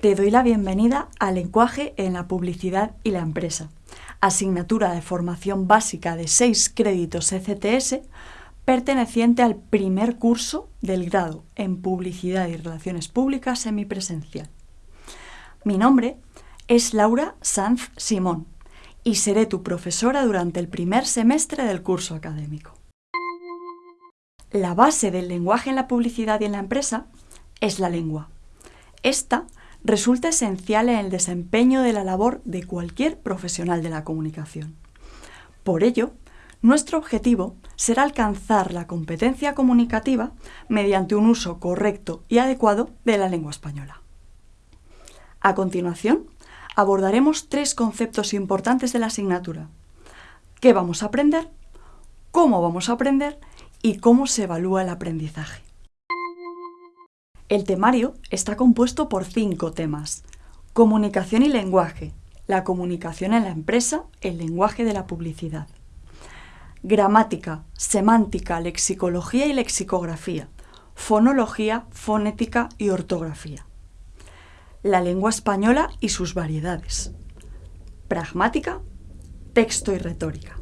Te doy la bienvenida al lenguaje en la publicidad y la empresa, asignatura de formación básica de 6 créditos ECTS perteneciente al primer curso del grado en Publicidad y Relaciones Públicas semipresencial. Mi nombre es Laura Sanz Simón y seré tu profesora durante el primer semestre del curso académico. La base del lenguaje en la publicidad y en la empresa es la lengua. Esta resulta esencial en el desempeño de la labor de cualquier profesional de la comunicación. Por ello, nuestro objetivo será alcanzar la competencia comunicativa mediante un uso correcto y adecuado de la lengua española. A continuación, abordaremos tres conceptos importantes de la asignatura. ¿Qué vamos a aprender? ¿Cómo vamos a aprender? ¿Y cómo se evalúa el aprendizaje? El temario está compuesto por cinco temas. Comunicación y lenguaje, la comunicación en la empresa, el lenguaje de la publicidad. Gramática, semántica, lexicología y lexicografía, fonología, fonética y ortografía. La lengua española y sus variedades. Pragmática, texto y retórica.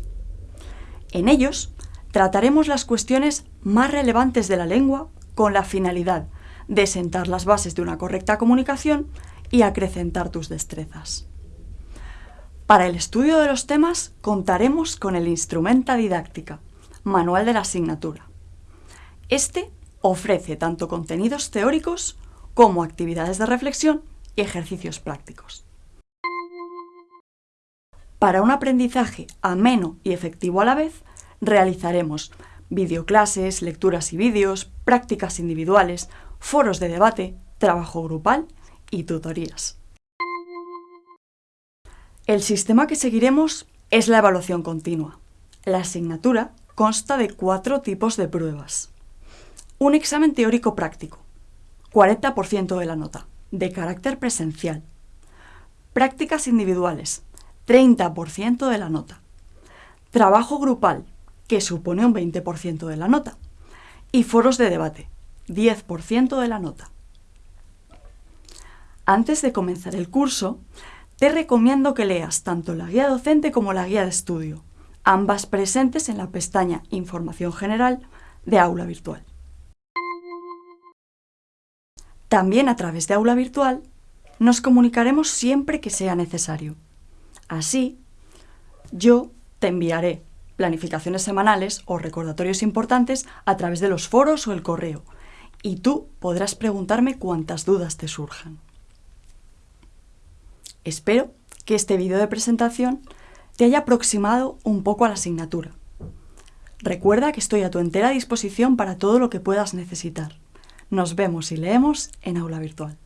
En ellos trataremos las cuestiones más relevantes de la lengua con la finalidad de sentar las bases de una correcta comunicación y acrecentar tus destrezas. Para el estudio de los temas contaremos con el Instrumenta Didáctica, manual de la asignatura. Este ofrece tanto contenidos teóricos como actividades de reflexión y ejercicios prácticos. Para un aprendizaje ameno y efectivo a la vez, realizaremos videoclases, lecturas y vídeos, prácticas individuales, foros de debate, trabajo grupal y tutorías. El sistema que seguiremos es la evaluación continua. La asignatura consta de cuatro tipos de pruebas. Un examen teórico práctico, 40% de la nota, de carácter presencial. Prácticas individuales, 30% de la nota. Trabajo grupal, que supone un 20% de la nota. Y foros de debate, 10% de la nota. Antes de comenzar el curso, te recomiendo que leas tanto la guía docente como la guía de estudio, ambas presentes en la pestaña Información General de Aula Virtual. También a través de Aula Virtual nos comunicaremos siempre que sea necesario. Así, yo te enviaré planificaciones semanales o recordatorios importantes a través de los foros o el correo, y tú podrás preguntarme cuantas dudas te surjan. Espero que este vídeo de presentación te haya aproximado un poco a la asignatura. Recuerda que estoy a tu entera disposición para todo lo que puedas necesitar. Nos vemos y leemos en aula virtual.